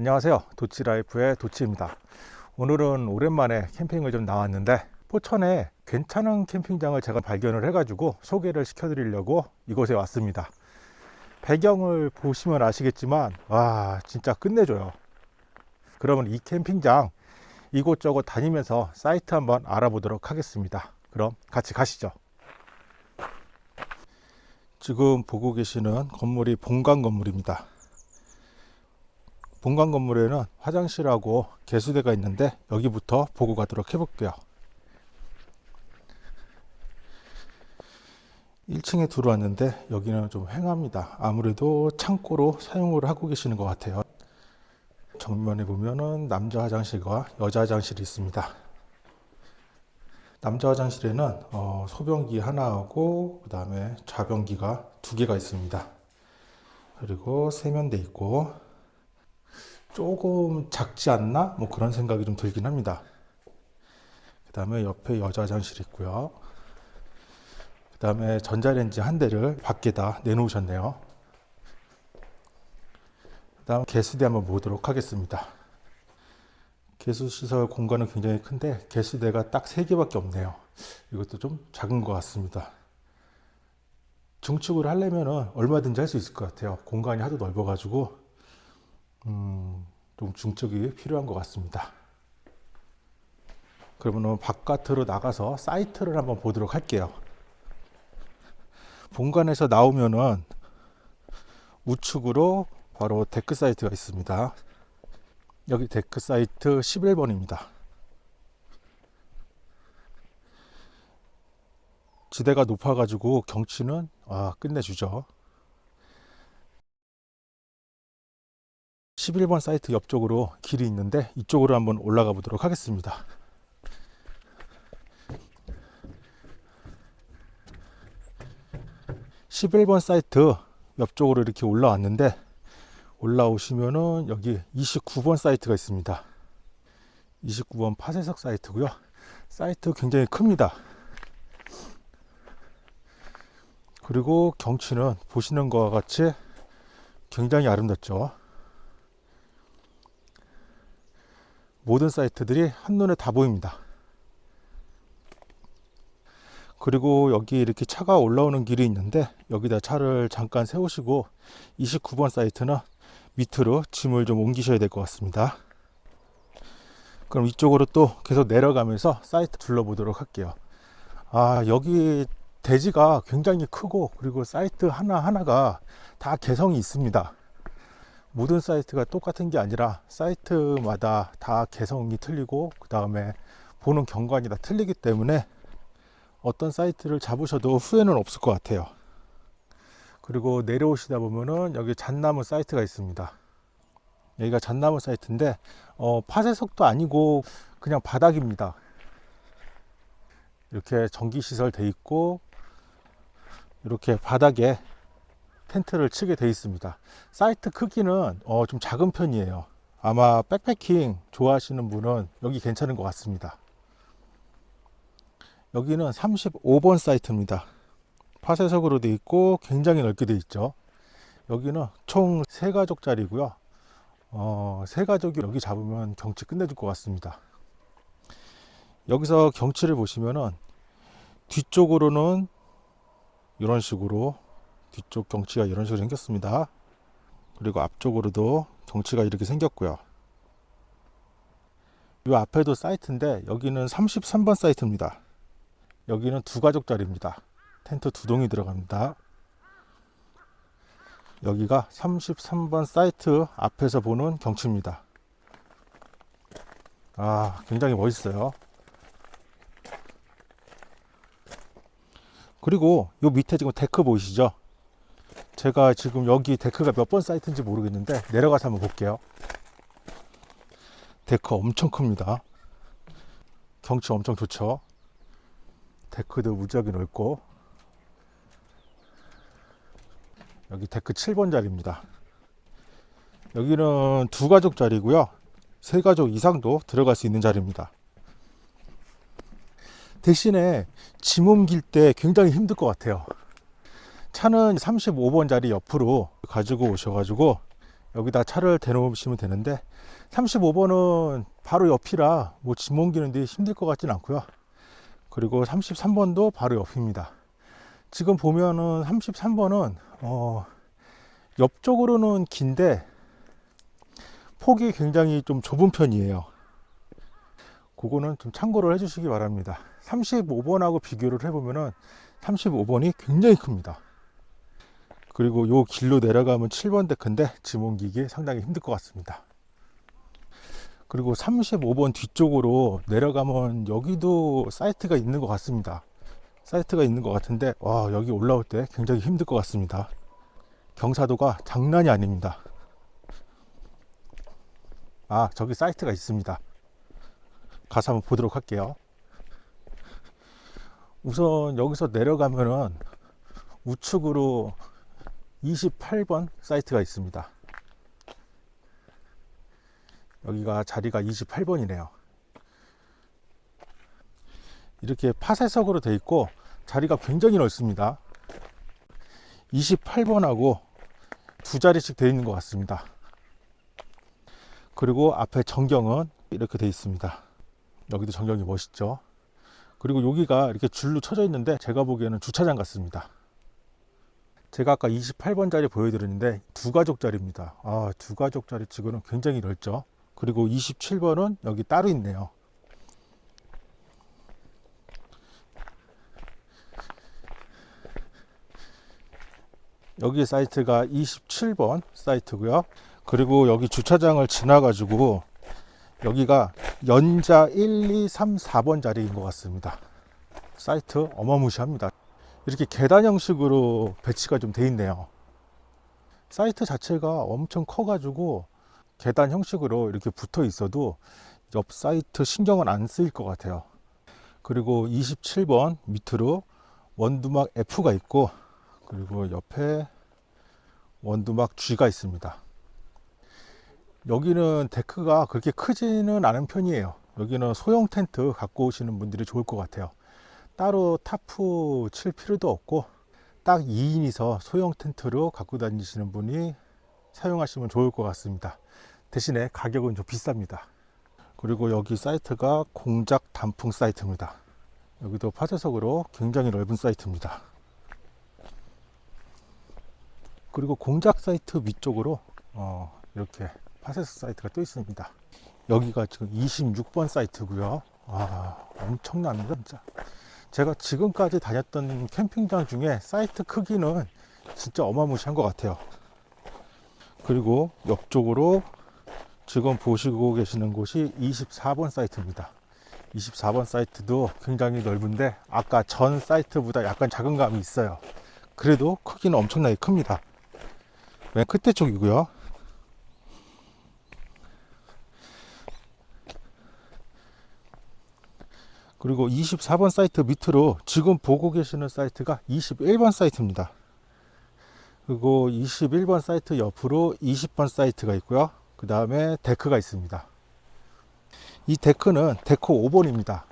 안녕하세요. 도치라이프의 도치입니다. 오늘은 오랜만에 캠핑을 좀 나왔는데 포천에 괜찮은 캠핑장을 제가 발견을 해 가지고 소개를 시켜 드리려고 이곳에 왔습니다. 배경을 보시면 아시겠지만 와 진짜 끝내줘요. 그러면 이 캠핑장 이곳저곳 다니면서 사이트 한번 알아보도록 하겠습니다. 그럼 같이 가시죠. 지금 보고 계시는 건물이 본관 건물입니다 본관 건물에는 화장실하고 개수대가 있는데 여기부터 보고 가도록 해볼게요. 1층에 들어왔는데 여기는 좀 횡합니다. 아무래도 창고로 사용을 하고 계시는 것 같아요. 정면에 보면은 남자 화장실과 여자 화장실이 있습니다. 남자 화장실에는 어, 소변기 하나하고 그 다음에 좌변기가 두 개가 있습니다. 그리고 세면대 있고 조금 작지 않나? 뭐 그런 생각이 좀 들긴 합니다. 그 다음에 옆에 여자 화장실 있고요. 그 다음에 전자레인지 한 대를 밖에다 내놓으셨네요. 그 다음 개수대 한번 보도록 하겠습니다. 개수시설 공간은 굉장히 큰데 개수대가 딱 3개밖에 없네요. 이것도 좀 작은 것 같습니다. 증축을 하려면 얼마든지 할 수 있을 것 같아요. 공간이 하도 넓어가지고 음, 좀 증축이 필요한 것 같습니다. 그러면 바깥으로 나가서 사이트를 한번 보도록 할게요. 본관에서 나오면은 우측으로 바로 데크 사이트가 있습니다. 여기 데크 사이트 11번입니다. 지대가 높아가지고 경치는 아, 끝내주죠. 11번 사이트 옆쪽으로 길이 있는데 이쪽으로 한번 올라가 보도록 하겠습니다. (11번) 사이트 옆쪽으로 이렇게 올라왔는데 올라오시면은 여기 (29번) 사이트가 있습니다. (29번) 파쇄석 사이트고요. 사이트 굉장히 큽니다. 그리고 경치는 보시는 것과 같이 굉장히 아름답죠 모든 사이트들이 한눈에 다 보입니다. 그리고 여기 이렇게 차가 올라오는 길이 있는데 여기다 차를 잠깐 세우시고 29번 사이트는 밑으로 짐을 좀 옮기셔야 될 것 같습니다. 그럼 이쪽으로 또 계속 내려가면서 사이트 둘러보도록 할게요. 아 여기 대지가 굉장히 크고 그리고 사이트 하나하나가 다 개성이 있습니다 모든 사이트가 똑같은 게 아니라 사이트마다 다 개성이 틀리고 그 다음에 보는 경관이 다 틀리기 때문에 어떤 사이트를 잡으셔도 후회는 없을 것 같아요. 그리고 내려오시다 보면은 여기 잣나무 사이트가 있습니다. 여기가 잣나무 사이트인데 어, 파쇄석도 아니고 그냥 바닥입니다. 이렇게 전기시설 돼 있고 이렇게 바닥에 텐트를 치게 되어 있습니다. 사이트 크기는 어, 좀 작은 편이에요. 아마 백패킹 좋아하시는 분은 여기 괜찮은 것 같습니다. 여기는 35번 사이트입니다. 파쇄석으로 되어 있고 굉장히 넓게 되어 있죠. 여기는 총 3가족 짜리고요. 어, 3가족이 여기 잡으면 경치 끝내줄 것 같습니다. 여기서 경치를 보시면은 뒤쪽으로는 이런 식으로 뒤쪽 경치가 이런 식으로 생겼습니다. 그리고 앞쪽으로도 경치가 이렇게 생겼고요. 이 앞에도 사이트인데 여기는 33번 사이트입니다. 여기는 두 가족짜리입니다. 텐트 두 동이 들어갑니다. 여기가 33번 사이트 앞에서 보는 경치입니다. 아 굉장히 멋있어요. 그리고 요 밑에 지금 데크 보이시죠 제가 지금 여기 데크가 몇 번 사이트인지 모르겠는데 내려가서 한번 볼게요. 데크 엄청 큽니다. 경치 엄청 좋죠? 데크도 무지하게 넓고. 여기 데크 7번 자리입니다. 여기는 두 가족 자리고요. 세 가족 이상도 들어갈 수 있는 자리입니다. 대신에 짐 옮길 때 굉장히 힘들 것 같아요 차는 35번 자리 옆으로 가지고 오셔가지고 여기다 차를 대놓으시면 되는데 35번은 바로 옆이라 뭐 짐 옮기는 데 힘들 것 같진 않고요. 그리고 33번도 바로 옆입니다. 지금 보면은 33번은 어 옆쪽으로는 긴데 폭이 굉장히 좀 좁은 편이에요. 그거는 좀 참고를 해 주시기 바랍니다. 35번하고 비교를 해보면은 35번이 굉장히 큽니다 그리고 요 길로 내려가면 7번 데크인데 짐 옮기기 상당히 힘들 것 같습니다. 그리고 35번 뒤쪽으로 내려가면 여기도 사이트가 있는 것 같습니다. 사이트가 있는 것 같은데 와 여기 올라올 때 굉장히 힘들 것 같습니다. 경사도가 장난이 아닙니다. 아 저기 사이트가 있습니다. 가서 한번 보도록 할게요. 우선 여기서 내려가면은 우측으로 28번 사이트가 있습니다. 여기가 자리가 28번이네요. 이렇게 파쇄석으로 되어 있고 자리가 굉장히 넓습니다. 28번하고 두 자리씩 되어 있는 것 같습니다. 그리고 앞에 전경은 이렇게 되어 있습니다. 여기도 전경이 멋있죠? 그리고 여기가 이렇게 줄로 쳐져 있는데 제가 보기에는 주차장 같습니다 제가 아까 28번 자리 보여드렸는데 두 가족 자리입니다. 아, 두 가족 자리 치고는 굉장히 넓죠? 그리고 27번은 여기 따로 있네요. 여기 사이트가 27번 사이트고요. 그리고 여기 주차장을 지나 가지고 여기가 연자 1, 2, 3, 4번 자리인 것 같습니다. 사이트 어마무시합니다 이렇게 계단 형식으로 배치가 좀 돼 있네요. 사이트 자체가 엄청 커 가지고 계단 형식으로 이렇게 붙어 있어도 옆 사이트 신경은 안 쓰일 것 같아요. 그리고 27번 밑으로 원두막 F가 있고 그리고 옆에 원두막 G가 있습니다. 여기는 데크가 그렇게 크지는 않은 편이에요. 여기는 소형 텐트 갖고 오시는 분들이 좋을 것 같아요 따로 타프 칠 필요도 없고 딱 2인이서 소형 텐트로 갖고 다니시는 분이 사용하시면 좋을 것 같습니다. 대신에 가격은 좀 비쌉니다. 그리고 여기 사이트가 공작 단풍 사이트입니다. 여기도 파쇄석으로 굉장히 넓은 사이트입니다. 그리고 공작 사이트 위쪽으로 어, 이렇게 파쇄석 사이트가 또 있습니다. 여기가 지금 26번 사이트고요. 아 엄청납니다 진짜 제가 지금까지 다녔던 캠핑장 중에 사이트 크기는 진짜 어마무시한 것 같아요. 그리고 옆쪽으로 지금 보시고 계시는 곳이 24번 사이트입니다. 24번 사이트도 굉장히 넓은데 아까 전 사이트보다 약간 작은 감이 있어요. 그래도 크기는 엄청나게 큽니다. 맨 끝에 쪽이고요 그리고 24번 사이트 밑으로 지금 보고 계시는 사이트가 21번 사이트입니다. 그리고 21번 사이트 옆으로 20번 사이트가 있고요. 그 다음에 데크가 있습니다. 이 데크는 데크 5번입니다.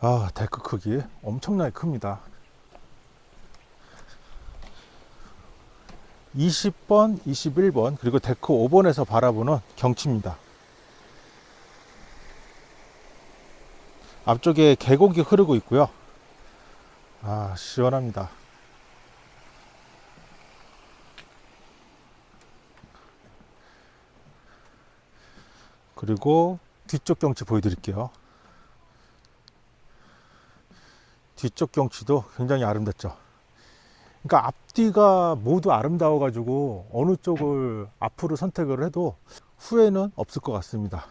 아 데크 크기 엄청나게 큽니다. 20번 21번 그리고 데크 5번에서 바라보는 경치입니다 앞쪽에 계곡이 흐르고 있고요. 아 시원합니다. 그리고 뒤쪽 경치 보여드릴게요. 뒤쪽 경치도 굉장히 아름답죠. 그러니까 앞뒤가 모두 아름다워 가지고 어느 쪽을 앞으로 선택을 해도 후회는 없을 것 같습니다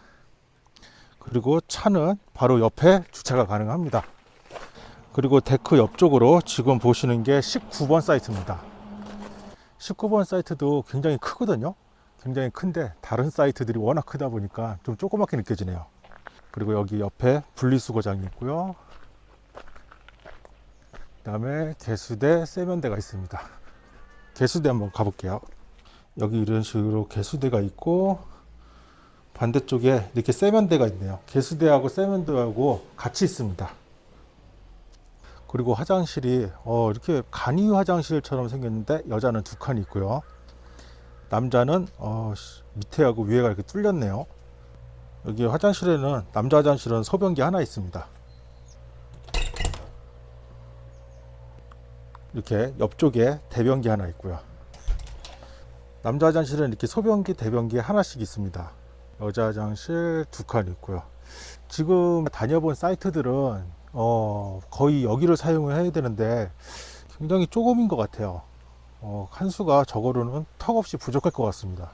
그리고 차는 바로 옆에 주차가 가능합니다. 그리고 데크 옆쪽으로 지금 보시는 게 19번 사이트입니다. 19번 사이트도 굉장히 크거든요. 굉장히 큰데 다른 사이트들이 워낙 크다 보니까 좀 조그맣게 느껴지네요. 그리고 여기 옆에 분리수거장이 있고요. 그 다음에 개수대 세면대가 있습니다. 개수대 한번 가볼게요. 여기 이런 식으로 개수대가 있고 반대쪽에 이렇게 세면대가 있네요 개수대하고 세면대하고 같이 있습니다 그리고 화장실이 어, 이렇게 간이 화장실처럼 생겼는데 여자는 두 칸이 있고요 남자는 어, 씨, 밑에하고 위에가 이렇게 뚫렸네요. 여기 화장실에는 남자 화장실은 소변기 하나 있습니다. 이렇게 옆쪽에 대변기 하나 있고요. 남자 화장실은 이렇게 소변기, 대변기 하나씩 있습니다. 여자 화장실 두 칸 있고요. 지금 다녀본 사이트들은 어, 거의 여기를 사용을 해야 되는데 굉장히 조금인 것 같아요. 어, 칸수가 저거로는 턱없이 부족할 것 같습니다.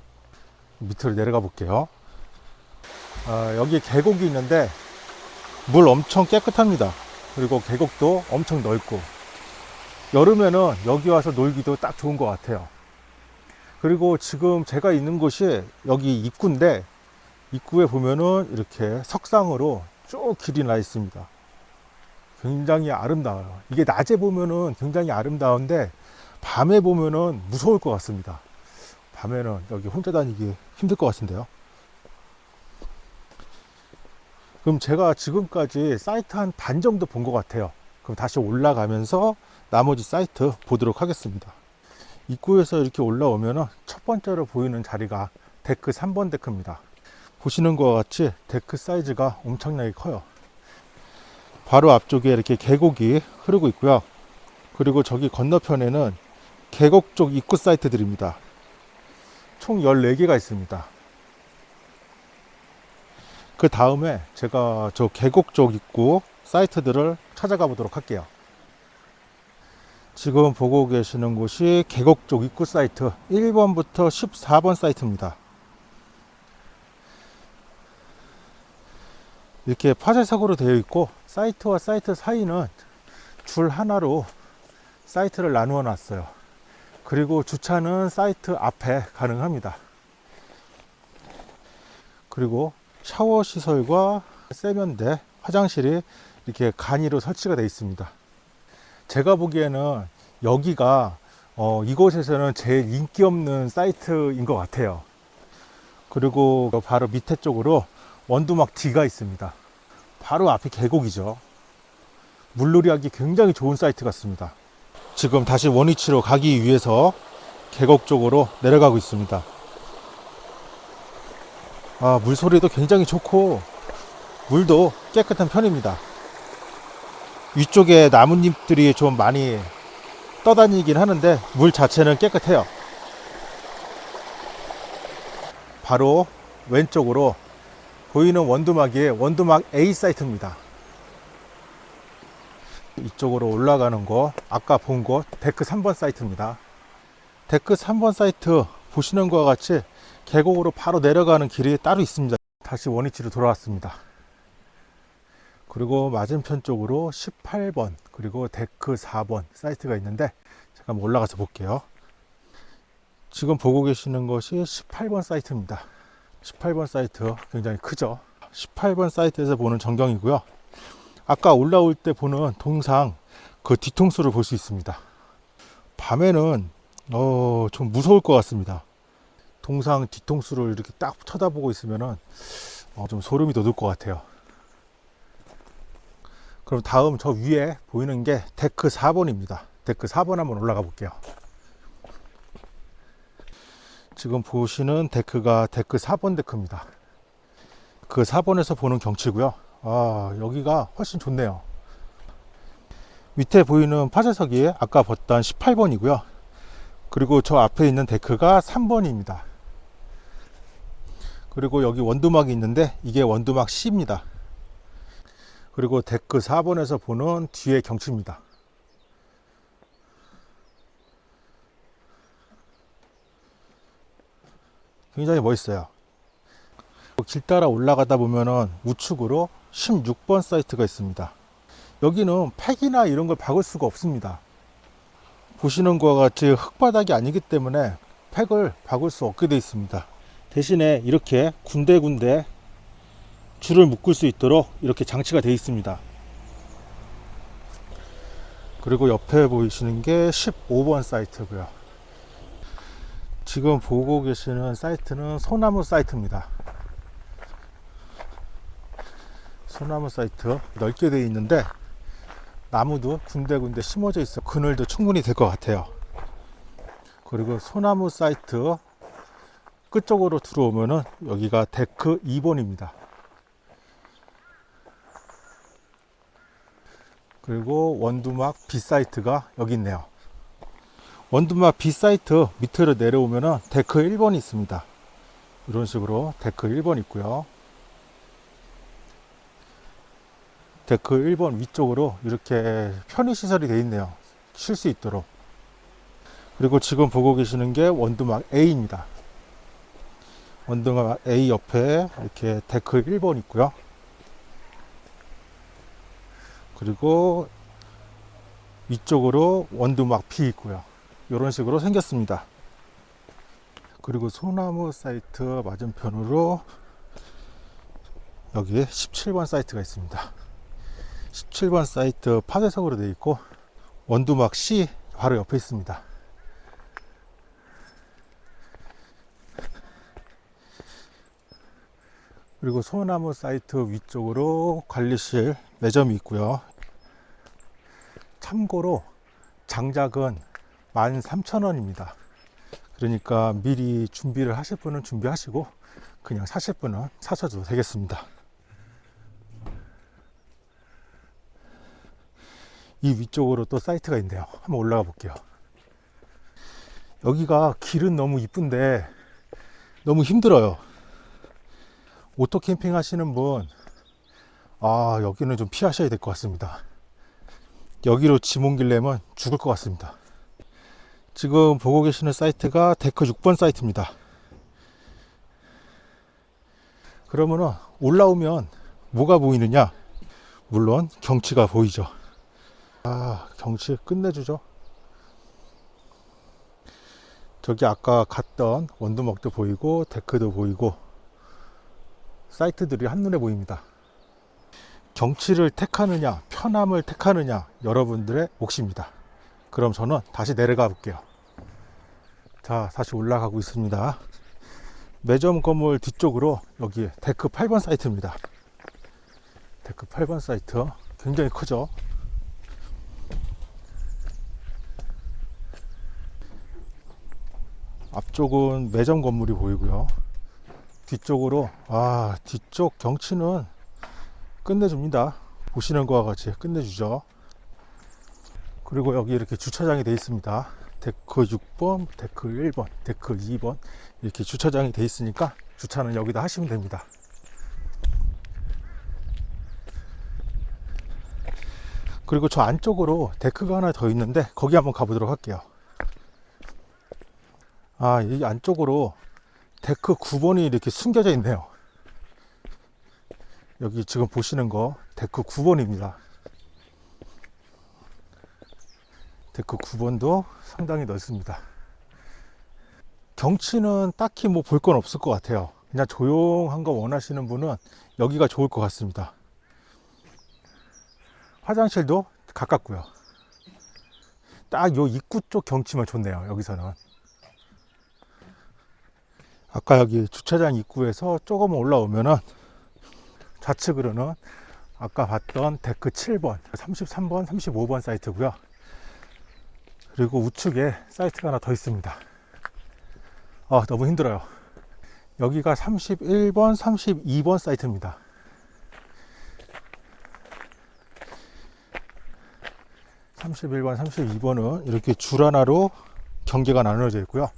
밑으로 내려가 볼게요. 아, 여기 계곡이 있는데 물 엄청 깨끗합니다. 그리고 계곡도 엄청 넓고 여름에는 여기 와서 놀기도 딱 좋은 것 같아요. 그리고 지금 제가 있는 곳이 여기 입구인데 입구에 보면은 이렇게 석상으로 쭉 길이 나 있습니다. 굉장히 아름다워요. 이게 낮에 보면은 굉장히 아름다운데 밤에 보면은 무서울 것 같습니다. 밤에는 여기 혼자 다니기 힘들 것 같은데요. 그럼 제가 지금까지 사이트 한 반 정도 본 것 같아요. 그럼 다시 올라가면서 나머지 사이트 보도록 하겠습니다. 입구에서 이렇게 올라오면 첫 번째로 보이는 자리가 데크 3번 데크입니다. 보시는 것과 같이 데크 사이즈가 엄청나게 커요. 바로 앞쪽에 이렇게 계곡이 흐르고 있고요. 그리고 저기 건너편에는 계곡 쪽 입구 사이트들입니다. 총 14개가 있습니다. 그 다음에 제가 저 계곡 쪽 입구 사이트들을 찾아가 보도록 할게요. 지금 보고 계시는 곳이 계곡 쪽 입구 사이트 1번부터 14번 사이트입니다. 이렇게 파쇄석으로 되어 있고 사이트와 사이트 사이는 줄 하나로 사이트를 나누어 놨어요. 그리고 주차는 사이트 앞에 가능합니다. 그리고 샤워 시설과 세면대, 화장실이 이렇게 간이로 설치가 되어 있습니다. 제가 보기에는 여기가 어, 이곳에서는 제일 인기 없는 사이트인 것 같아요. 그리고 바로 밑에 쪽으로 원두막 D가 있습니다. 바로 앞이 계곡이죠. 물놀이 하기 굉장히 좋은 사이트 같습니다. 지금 다시 원위치로 가기 위해서 계곡 쪽으로 내려가고 있습니다. 아, 물소리도 굉장히 좋고 물도 깨끗한 편입니다. 위쪽에 나뭇잎들이 좀 많이 떠다니긴 하는데 물 자체는 깨끗해요. 바로 왼쪽으로 보이는 원두막이 원두막 A 사이트입니다. 이쪽으로 올라가는 곳, 아까 본 곳, 데크 3번 사이트입니다. 데크 3번 사이트 보시는 것과 같이 계곡으로 바로 내려가는 길이 따로 있습니다. 다시 원위치로 돌아왔습니다. 그리고 맞은편 쪽으로 18번, 그리고 데크 4번 사이트가 있는데, 잠깐 올라가서 볼게요. 지금 보고 계시는 것이 18번 사이트입니다. 18번 사이트 굉장히 크죠. 18번 사이트에서 보는 전경이고요. 아까 올라올 때 보는 동상 그 뒤통수를 볼 수 있습니다. 밤에는 어, 좀 무서울 것 같습니다. 동상 뒤통수를 이렇게 딱 쳐다보고 있으면은 어, 좀 소름이 돋을 것 같아요. 그럼 다음 저 위에 보이는 게 데크 4번입니다. 데크 4번 한번 올라가 볼게요. 지금 보시는 데크가 데크 4번 데크입니다. 그 4번에서 보는 경치고요. 아, 여기가 훨씬 좋네요. 밑에 보이는 파쇄석이 아까 봤던 18번이고요. 그리고 저 앞에 있는 데크가 3번입니다. 그리고 여기 원두막이 있는데 이게 원두막 C입니다. 그리고 데크 4번에서 보는 뒤의 경치입니다. 굉장히 멋있어요. 길 따라 올라가다 보면은 우측으로 16번 사이트가 있습니다. 여기는 팩이나 이런 걸 박을 수가 없습니다. 보시는 것과 같이 흙바닥이 아니기 때문에 팩을 박을 수 없게 되어 있습니다. 대신에 이렇게 군데군데 줄을 묶을 수 있도록 이렇게 장치가 되어 있습니다. 그리고 옆에 보이시는 게 15번 사이트고요. 지금 보고 계시는 사이트는 소나무 사이트입니다. 소나무 사이트 넓게 되어 있는데 나무도 군데군데 심어져 있어 그늘도 충분히 될 것 같아요. 그리고 소나무 사이트 끝쪽으로 들어오면은 여기가 데크 2번입니다. 그리고 원두막 B 사이트가 여기 있네요. 원두막 B 사이트 밑으로 내려오면은 데크 1번이 있습니다. 이런 식으로 데크 1번 있고요. 데크 1번 위쪽으로 이렇게 편의 시설이 되어 있네요. 쉴 수 있도록. 그리고 지금 보고 계시는 게 원두막 A입니다. 원두막 A 옆에 이렇게 데크 1번 있고요. 그리고 위쪽으로 원두막 B 있고요. 이런 식으로 생겼습니다. 그리고 소나무 사이트 맞은편으로 여기에 17번 사이트가 있습니다. 17번 사이트 파쇄석으로 되어 있고 원두막 C 바로 옆에 있습니다. 그리고 소나무 사이트 위쪽으로 관리실 매점이 있고요. 참고로 장작은 13,000원입니다. 그러니까 미리 준비를 하실 분은 준비하시고 그냥 사실 분은 사셔도 되겠습니다. 이 위쪽으로 또 사이트가 있네요. 한번 올라가 볼게요. 여기가 길은 너무 이쁜데 너무 힘들어요. 오토 캠핑 하시는 분, 아, 여기는 좀 피하셔야 될 것 같습니다. 여기로 짐 옮기려면 죽을 것 같습니다. 지금 보고 계시는 사이트가 데크 6번 사이트입니다. 그러면은 올라오면 뭐가 보이느냐? 물론 경치가 보이죠. 아, 경치 끝내주죠. 저기 아까 갔던 원두막도 보이고 데크도 보이고 사이트들이 한눈에 보입니다. 경치를 택하느냐, 편함을 택하느냐, 여러분들의 몫입니다. 그럼 저는 다시 내려가 볼게요. 자, 다시 올라가고 있습니다. 매점 건물 뒤쪽으로 여기 데크 8번 사이트입니다. 데크 8번 사이트 굉장히 크죠? 앞쪽은 매점 건물이 보이고요. 뒤쪽으로 아 뒤쪽 경치는 끝내줍니다. 보시는 것과 같이 끝내주죠. 그리고 여기 이렇게 주차장이 되어 있습니다. 데크 6번, 데크 1번, 데크 2번 이렇게 주차장이 되어 있으니까 주차는 여기다 하시면 됩니다. 그리고 저 안쪽으로 데크가 하나 더 있는데 거기 한번 가보도록 할게요. 아, 이 안쪽으로 데크 9번이 이렇게 숨겨져 있네요. 여기 지금 보시는 거 데크 9번입니다. 데크 9번도 상당히 넓습니다. 경치는 딱히 뭐 볼 건 없을 것 같아요. 그냥 조용한 거 원하시는 분은 여기가 좋을 것 같습니다. 화장실도 가깝고요. 딱 요 입구 쪽 경치만 좋네요. 여기서는. 아까 여기 주차장 입구에서 조금 올라오면은 좌측으로는 아까 봤던 데크 7번, 33번, 35번 사이트고요. 그리고 우측에 사이트가 하나 더 있습니다. 아, 너무 힘들어요. 여기가 31번, 32번 사이트입니다. (31번) (32번은) 이렇게 줄 하나로 경계가 나눠져 있고요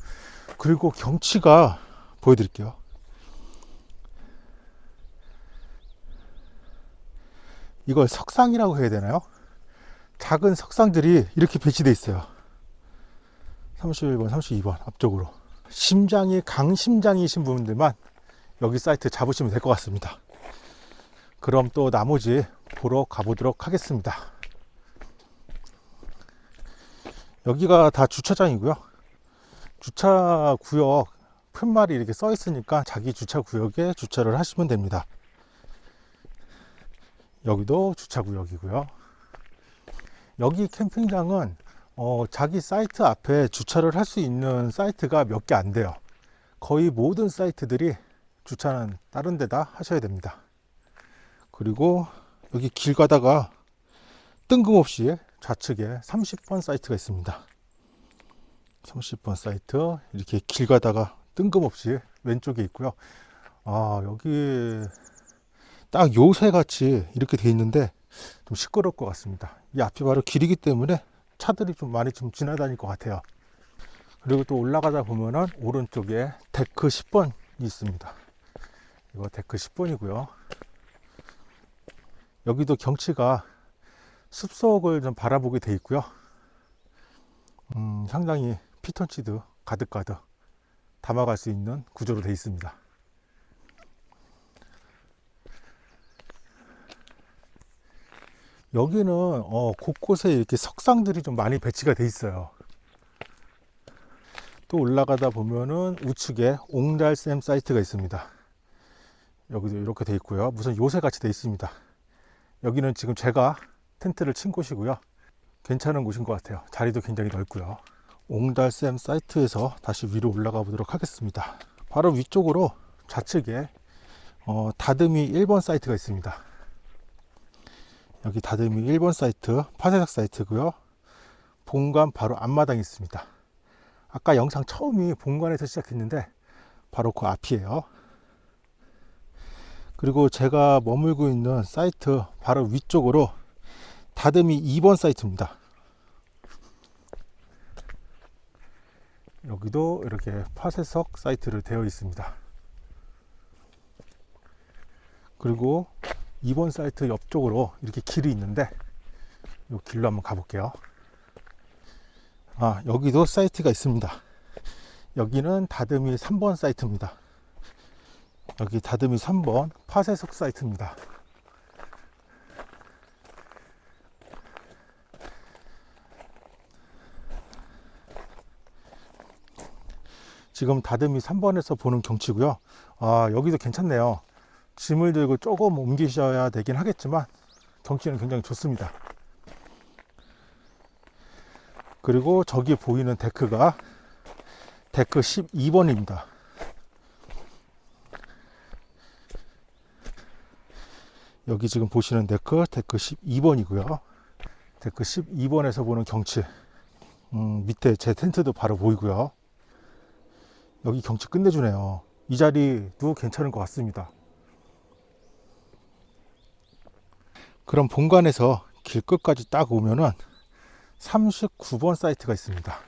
그리고 경치가 보여드릴게요 이걸 석상이라고 해야 되나요 작은 석상들이 이렇게 배치되어 있어요 31번, 32번 앞쪽으로 심장이 강심장이신 분들만 여기 사이트 잡으시면 될 것 같습니다. 그럼 또 나머지 보러 가보도록 하겠습니다. 여기가 다 주차장이고요. 주차 구역 푯말이 이렇게 써 있으니까 자기 주차 구역에 주차를 하시면 됩니다. 여기도 주차 구역이고요. 여기 캠핑장은 어, 자기 사이트 앞에 주차를 할 수 있는 사이트가 몇 개 안 돼요. 거의 모든 사이트들이 주차는 다른 데다 하셔야 됩니다. 그리고 여기 길 가다가 뜬금없이 좌측에 30번 사이트가 있습니다. 30번 사이트 이렇게 길 가다가 뜬금없이 왼쪽에 있고요. 아, 여기 딱 요새 같이 이렇게 돼 있는데 좀 시끄러울 것 같습니다. 이 앞이 바로 길이기 때문에 차들이 좀 많이 좀 지나다닐 것 같아요. 그리고 또 올라가다 보면은 오른쪽에 데크 10번이 있습니다. 이거 데크 10번이고요. 여기도 경치가 숲속을 좀 바라보게 돼 있고요. 음, 상당히 피톤치드 가득가득 담아갈 수 있는 구조로 되어 있습니다. 여기는 어, 곳곳에 이렇게 석상들이 좀 많이 배치가 돼 있어요. 또 올라가다 보면은 우측에 옹달샘 사이트가 있습니다. 여기도 이렇게 돼 있고요. 무슨 요새 같이 돼 있습니다. 여기는 지금 제가 텐트를 친 곳이고요. 괜찮은 곳인 것 같아요. 자리도 굉장히 넓고요. 옹달샘 사이트에서 다시 위로 올라가 보도록 하겠습니다. 바로 위쪽으로 좌측에 어, 다듬이 1번 사이트가 있습니다. 여기 다듬이 1번 사이트 파쇄석 사이트고요. 본관 바로 앞마당이 있습니다. 아까 영상 처음이 본관에서 시작했는데 바로 그 앞이에요. 그리고 제가 머물고 있는 사이트 바로 위쪽으로 다듬이 2번 사이트입니다. 여기도 이렇게 파쇄석 사이트를 되어 있습니다. 그리고 2번 사이트 옆쪽으로 이렇게 길이 있는데 이 길로 한번 가볼게요. 아, 여기도 사이트가 있습니다. 여기는 다듬이 3번 사이트입니다. 여기 다듬이 3번 파쇄석 사이트입니다. 지금 다듬이 3번에서 보는 경치고요. 아, 여기도 괜찮네요. 짐을 들고 조금 옮기셔야 되긴 하겠지만 경치는 굉장히 좋습니다. 그리고 저기 보이는 데크가 데크 12번입니다. 여기 지금 보시는 데크 데크 12번이고요. 데크 12번에서 보는 경치 음, 밑에 제 텐트도 바로 보이고요. 여기 경치 끝내주네요. 이 자리도 괜찮은 것 같습니다. 그럼 본관에서 길 끝까지 딱 오면은 39번 사이트가 있습니다.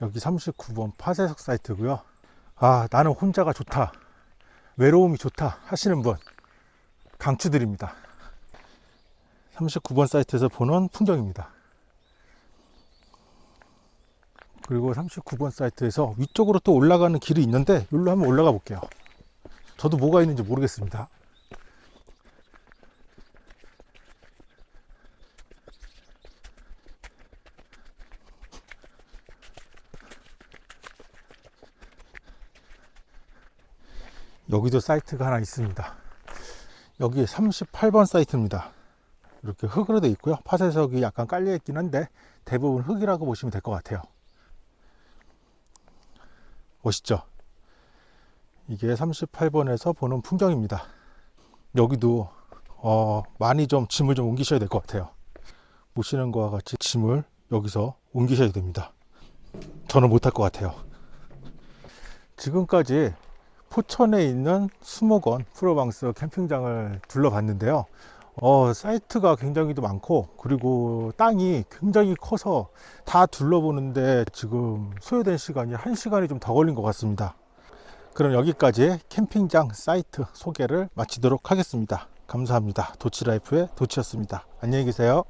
여기 39번 파쇄석 사이트고요. 아, 나는 혼자가 좋다. 외로움이 좋다 하시는 분 강추드립니다. 39번 사이트에서 보는 풍경입니다. 그리고 39번 사이트에서 위쪽으로 또 올라가는 길이 있는데 여기로 한번 올라가 볼게요. 저도 뭐가 있는지 모르겠습니다. 여기도 사이트가 하나 있습니다. 여기 38번 사이트입니다. 이렇게 흙으로 되어 있고요. 파쇄석이 약간 깔려 있긴 한데 대부분 흙이라고 보시면 될 것 같아요. 멋있죠? 이게 38번에서 보는 풍경입니다. 여기도 어, 많이 좀 짐을 좀 옮기셔야 될 것 같아요. 보시는 것과 같이 짐을 여기서 옮기셔야 됩니다. 저는 못할 것 같아요. 지금까지 포천에 있는 수목원 프로방스 캠핑장을 둘러봤는데요. 어, 사이트가 굉장히 도 많고 그리고 땅이 굉장히 커서 다 둘러보는데 지금 소요된 시간이 한 시간이 좀 더 걸린 것 같습니다. 그럼 여기까지 캠핑장 사이트 소개를 마치도록 하겠습니다. 감사합니다. 도치라이프의 도치였습니다. 안녕히 계세요.